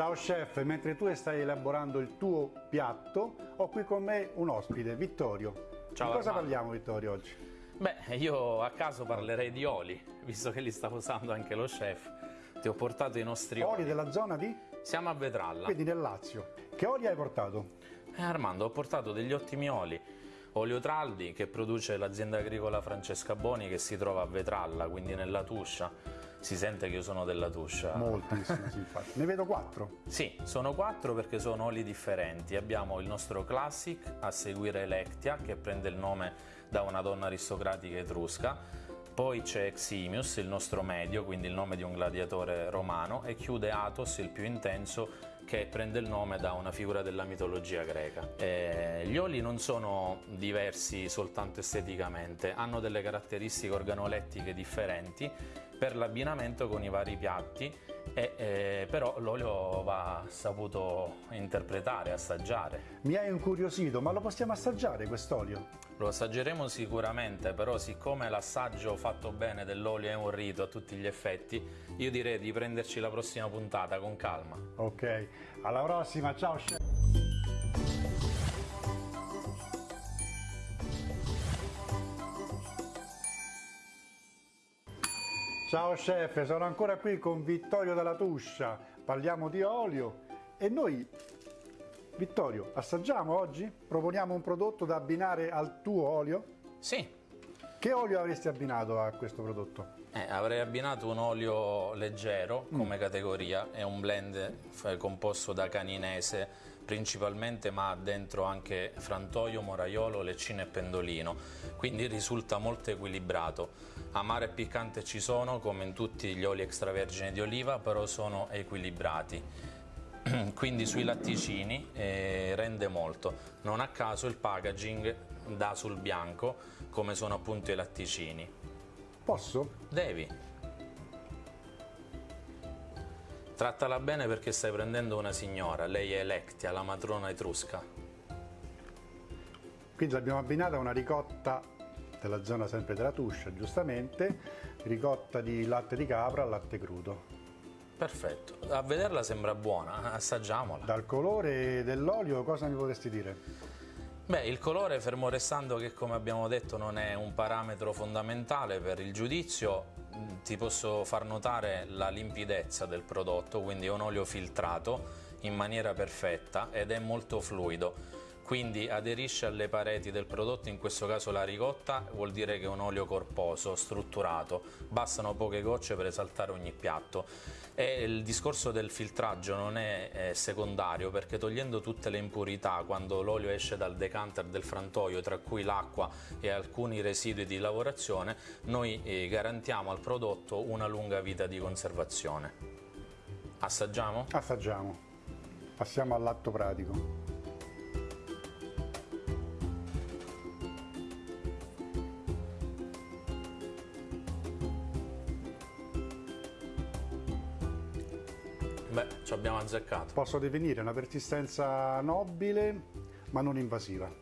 Ciao chef, mentre tu stai elaborando il tuo piatto, ho qui con me un ospite, Vittorio. Ciao Di cosa Armando. parliamo Vittorio oggi? Beh, io a caso parlerei di oli, visto che li sta usando anche lo chef. Ti ho portato i nostri oli. Oli della zona di? Siamo a Vetralla. Quindi nel Lazio. Che oli hai portato? Eh, Armando, ho portato degli ottimi oli. Olio Traldi che produce l'azienda agricola Francesca Boni che si trova a Vetralla, quindi nella Tuscia. Si sente che io sono della Tuscia. Moltissimo, sì, infatti. Ne vedo quattro. Sì, sono quattro perché sono oli differenti. Abbiamo il nostro Classic, a seguire Electia, che prende il nome da una donna aristocratica etrusca. Poi c'è Eximius, il nostro medio, quindi il nome di un gladiatore romano, e chiude Athos, il più intenso, che prende il nome da una figura della mitologia greca. Eh, gli oli non sono diversi soltanto esteticamente, hanno delle caratteristiche organolettiche differenti per l'abbinamento con i vari piatti, e, eh, però l'olio va saputo interpretare, assaggiare. Mi hai incuriosito, ma lo possiamo assaggiare quest'olio? Lo assaggeremo sicuramente, però siccome l'assaggio fatto bene dell'olio è un rito a tutti gli effetti, io direi di prenderci la prossima puntata con calma. Ok, alla prossima, ciao chef. Ciao chef, sono ancora qui con Vittorio dalla Tuscia, parliamo di olio e noi, Vittorio, assaggiamo oggi? Proponiamo un prodotto da abbinare al tuo olio? Sì, Che olio avresti abbinato a questo prodotto? Eh, avrei abbinato un olio leggero come categoria, è un blend eh, composto da caninese principalmente ma ha dentro anche frantoio, moraiolo, leccino e pendolino, quindi risulta molto equilibrato. Amaro e piccante ci sono come in tutti gli oli extravergini di oliva, però sono equilibrati. Quindi sui latticini eh, rende molto, non a caso il packaging dà sul bianco come sono appunto i latticini. Posso? Devi. Trattala bene perché stai prendendo una signora, lei è Electia, la matrona etrusca. Quindi l'abbiamo abbinata a una ricotta della zona sempre della Tuscia, giustamente, ricotta di latte di capra al latte crudo. Perfetto, a vederla sembra buona, assaggiamola. Dal colore dell'olio cosa mi potresti dire? Beh, il colore, fermo restando che come abbiamo detto non è un parametro fondamentale per il giudizio, mh, ti posso far notare la limpidezza del prodotto, quindi è un olio filtrato in maniera perfetta ed è molto fluido. Quindi aderisce alle pareti del prodotto, in questo caso la ricotta, vuol dire che è un olio corposo, strutturato, bastano poche gocce per esaltare ogni piatto. E il discorso del filtraggio non è eh, secondario perché togliendo tutte le impurità quando l'olio esce dal decanter del frantoio, tra cui l'acqua e alcuni residui di lavorazione, noi eh, garantiamo al prodotto una lunga vita di conservazione. Assaggiamo? Assaggiamo. Passiamo all'atto pratico. Beh, ci abbiamo azzeccato. Posso definire una persistenza nobile ma non invasiva.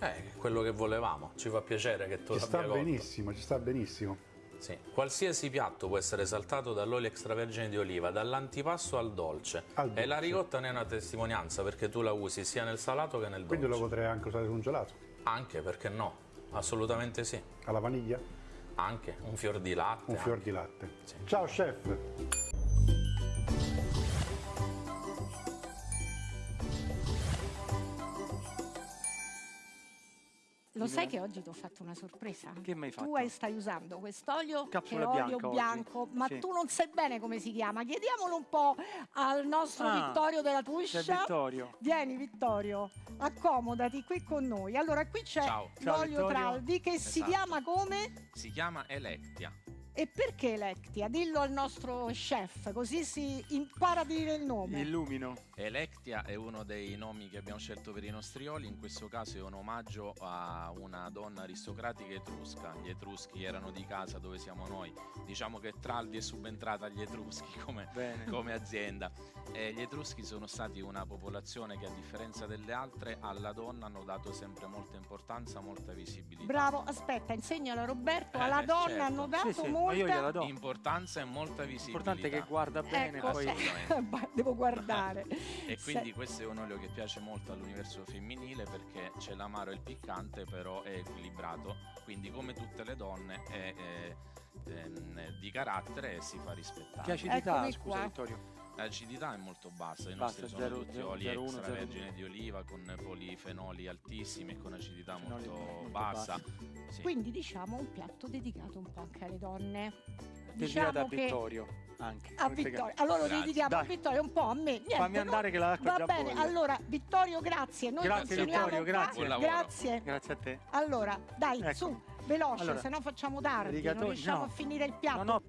Eh, quello che volevamo, ci fa piacere che tu Ci sta benissimo, ci sta benissimo. Sì. Qualsiasi piatto può essere saltato dall'olio extravergine di oliva, dall'antipasto al dolce. Al E la dolce. ricotta ne è una testimonianza perché tu la usi sia nel salato che nel dolce. Quindi lo potrei anche usare su un gelato. Anche, perché no? Assolutamente sì. Alla vaniglia, Anche un fior di latte. un fior di latte. Ciao chef! Lo sai che oggi ti ho fatto una sorpresa? Che mi hai fatto? Tu hai- stai usando quest'olio che è olio bianca oggi. bianco, ma Sì. tu non sai bene come si chiama. Chiediamolo un po' al nostro Ah, Vittorio della Tuscia. c'è Vittorio. Vieni Vittorio, accomodati qui con noi. Allora, qui c'è l'olio. Traldi che si Esatto. chiama come? Si chiama Electia. E perché Electia? Dillo al nostro chef, così si impara a dire il nome. Illumino. Electia è uno dei nomi che abbiamo scelto per i nostri oli, in questo caso è un omaggio a una donna aristocratica etrusca. Gli etruschi erano di casa dove siamo noi. Diciamo che Traldi è subentrata agli etruschi come, come azienda. E gli etruschi sono stati una popolazione che a differenza delle altre alla donna hanno dato sempre molta importanza, molta visibilità. Bravo, aspetta, insegnalo a Roberto, Eh, alla eh, donna certo. hanno dato Sì, sì. Molta do. Importanza e molta visibilità. L'importante è che guarda bene, Ecco, poi... devo guardare. E quindi Se- questo è un olio che piace molto all'universo femminile perché c'è l'amaro e il piccante, però è equilibrato. Quindi, come tutte le donne, è, è, ehm, di carattere e si fa rispettare. Che acidità, Eccomi scusa qua. Vittorio. L'acidità è molto bassa, i Basta, nostri sono zero- tutti zero- oli zero uno, extravergine zero di oliva con polifenoli altissimi e con acidità molto, molto bassa. Sì. Quindi diciamo un piatto dedicato un po' anche alle donne. Dedicato a Diciamo che Vittorio anche. a Vittorio. Allora lo Grazie. dedichiamo a. Vittorio un po' a me. Niente, Fammi no? andare che l'acqua Va già bene, bolle. allora Vittorio, grazie. Noi Grazie, Vittorio, qua. grazie. Grazie. Grazie a te. Allora, dai, Ecco. su, veloce, Allora, se no facciamo tardi, non riusciamo no. a finire il piatto. No, no,